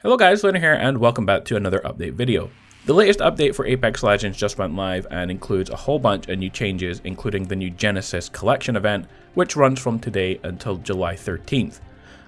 Hello guys, Lena here and welcome back to another update video. The latest update for Apex Legends just went live and includes a whole bunch of new changes including the new Genesis Collection event which runs from today until July 13th.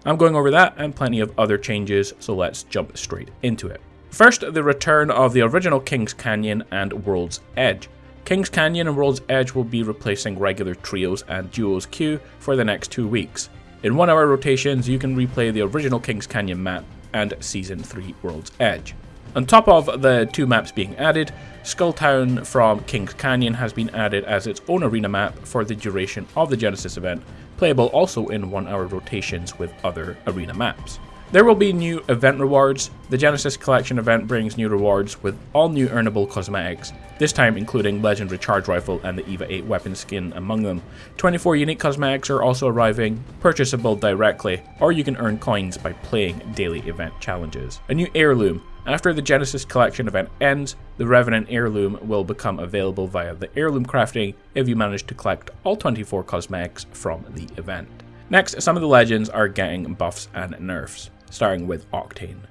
I'm going over that and plenty of other changes so let's jump straight into it. First, the return of the original King's Canyon and World's Edge. King's Canyon and World's Edge will be replacing regular trios and duos queue for the next two weeks. In one hour rotations, you can replay the original King's Canyon map and Season 3 World's Edge. On top of the two maps being added, Skulltown from Kings Canyon has been added as its own arena map for the duration of the Genesis event, playable also in one hour rotations with other arena maps. There will be new event rewards. The Genesis Collection event brings new rewards with all new earnable cosmetics, this time including Legendary Charge Rifle and the EVA 8 weapon skin among them. 24 unique cosmetics are also arriving, purchasable directly, or you can earn coins by playing daily event challenges. A new heirloom. After the Genesis Collection event ends, the Revenant heirloom will become available via the heirloom crafting if you manage to collect all 24 cosmetics from the event. Next, some of the legends are getting buffs and nerfs starting with Octane.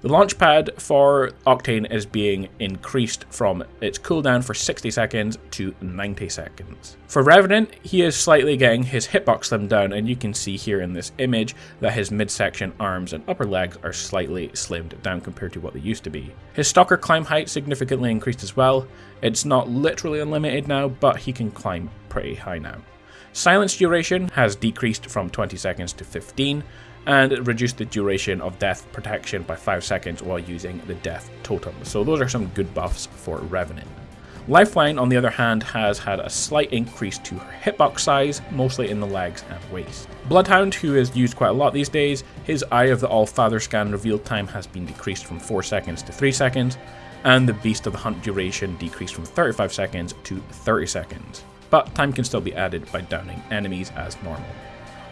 The launchpad for Octane is being increased from its cooldown for 60 seconds to 90 seconds. For Revenant, he is slightly getting his hitbox slimmed down and you can see here in this image that his midsection, arms and upper legs are slightly slimmed down compared to what they used to be. His Stalker climb height significantly increased as well. It's not literally unlimited now, but he can climb pretty high now. Silence duration has decreased from 20 seconds to 15, and reduce the duration of death protection by 5 seconds while using the death totem. So those are some good buffs for Revenant. Lifeline, on the other hand, has had a slight increase to her hitbox size, mostly in the legs and waist. Bloodhound, who is used quite a lot these days, his Eye of the All-Father scan reveal time has been decreased from 4 seconds to 3 seconds, and the Beast of the Hunt duration decreased from 35 seconds to 30 seconds. But time can still be added by downing enemies as normal.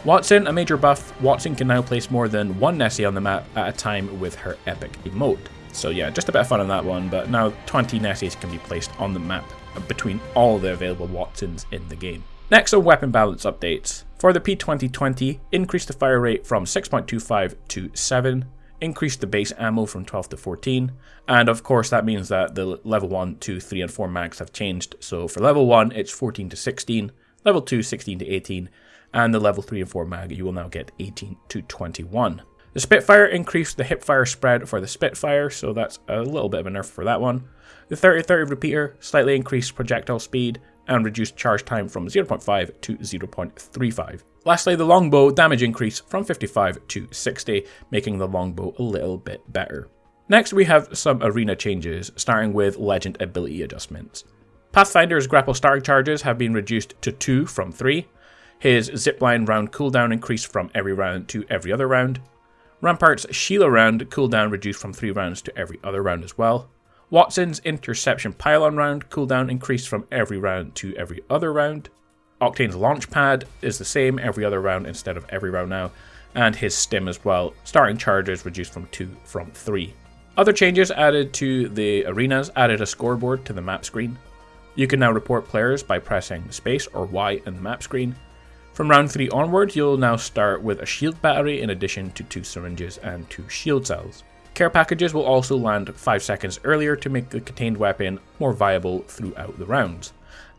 Wattson, a major buff, Wattson can now place more than one Nessie on the map at a time with her epic emote. So yeah, just a bit of fun on that one, but now 20 Nessies can be placed on the map between all the available Wattsons in the game. Next are weapon balance updates. For the P2020, increase the fire rate from 6.25 to 7, increase the base ammo from 12 to 14, and of course that means that the level 1, 2, 3 and 4 mags have changed. So for level 1 it's 14 to 16, level 2 16 to 18, and the level 3 and 4 mag you will now get 18 to 21. The Spitfire increased the hipfire spread for the Spitfire, so that's a little bit of a nerf for that one. The 30-30 repeater slightly increased projectile speed and reduced charge time from 0.5 to 0.35. Lastly, the longbow damage increase from 55 to 60, making the longbow a little bit better. Next we have some arena changes, starting with legend ability adjustments. Pathfinder's grapple starting charges have been reduced to 2 from 3, his zipline round cooldown increased from every round to every other round. Rampart's Sheila round cooldown reduced from 3 rounds to every other round as well. Wattson's interception pylon round cooldown increased from every round to every other round. Octane's launch pad is the same every other round instead of every round now, and his stim as well. Starting charges reduced from 2 from 3. Other changes added to the arenas added a scoreboard to the map screen. You can now report players by pressing space or Y in the map screen, from round 3 onward, you'll now start with a shield battery in addition to 2 syringes and 2 shield cells. Care packages will also land 5 seconds earlier to make the contained weapon more viable throughout the rounds,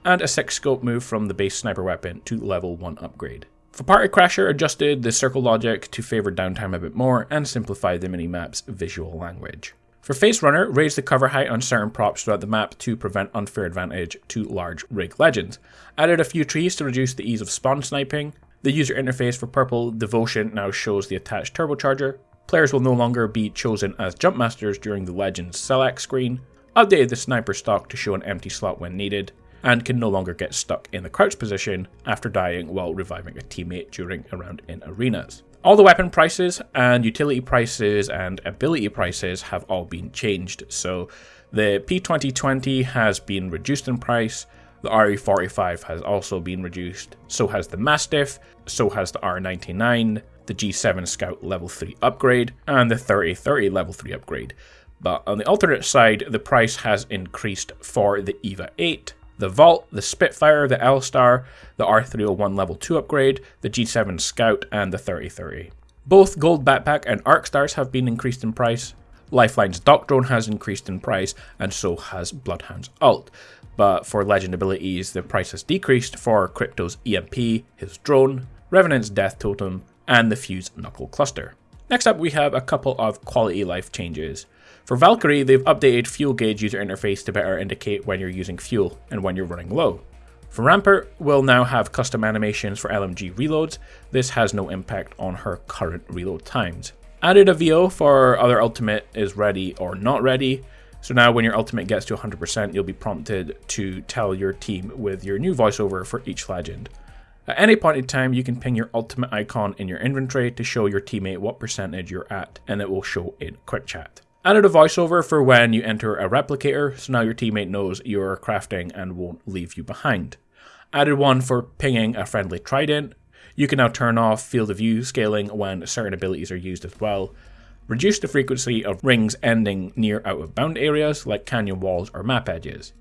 and a 6 scope move from the base sniper weapon to level 1 upgrade. For Party Crasher adjusted the circle logic to favour downtime a bit more and simplified the minimap's visual language. For Phase Runner, raise the cover height on certain props throughout the map to prevent unfair advantage to large rig legends. Added a few trees to reduce the ease of spawn sniping. The user interface for Purple Devotion now shows the attached turbocharger. Players will no longer be chosen as jump masters during the Legends select screen. Updated the sniper stock to show an empty slot when needed, and can no longer get stuck in the crouch position after dying while reviving a teammate during a round in arenas. All the weapon prices and utility prices and ability prices have all been changed. So the P2020 has been reduced in price, the RE45 has also been reduced, so has the Mastiff, so has the R99, the G7 Scout level 3 upgrade, and the 3030 level 3 upgrade. But on the alternate side, the price has increased for the EVA 8, the Vault, the Spitfire, the L-Star, the R301 Level 2 upgrade, the G7 Scout, and the 3030. Both Gold Backpack and Arc Stars have been increased in price. Lifeline's D.O.C. Drone has increased in price, and so has Bloodhound's Ult. But for legend abilities, the price has decreased for Crypto's EMP, his drone, Revenant's Death Totem, and the Fuse Knuckle Cluster. Next up, we have a couple of quality life changes. For Valkyrie, they've updated Fuel Gauge user interface to better indicate when you're using fuel and when you're running low. For Rampart, we'll now have custom animations for LMG reloads. This has no impact on her current reload times. Added a VO for other ultimate is ready or not ready. So now when your ultimate gets to 100%, you'll be prompted to tell your team with your new voiceover for each legend. At any point in time, you can ping your ultimate icon in your inventory to show your teammate what percentage you're at, and it will show in quick chat. Added a voiceover for when you enter a replicator, so now your teammate knows you're crafting and won't leave you behind. Added one for pinging a friendly trident. You can now turn off field of view scaling when certain abilities are used as well. Reduce the frequency of rings ending near out of bound areas like canyon walls or map edges.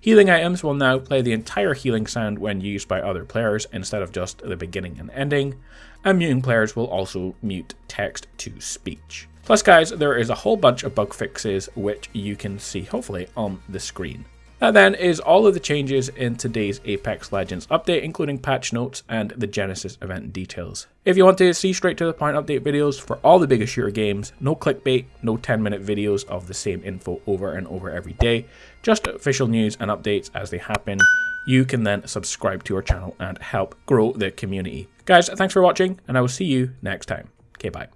Healing items will now play the entire healing sound when used by other players instead of just the beginning and ending, and muting players will also mute text to speech. Plus guys, there is a whole bunch of bug fixes which you can see hopefully on the screen. That then is all of the changes in today's Apex Legends update, including patch notes and the Genesis event details. If you want to see straight to the point update videos for all the biggest shooter games, no clickbait, no 10 minute videos of the same info over and over every day, just official news and updates as they happen, you can then subscribe to our channel and help grow the community. Guys, thanks for watching, and I will see you next time. Okay, bye.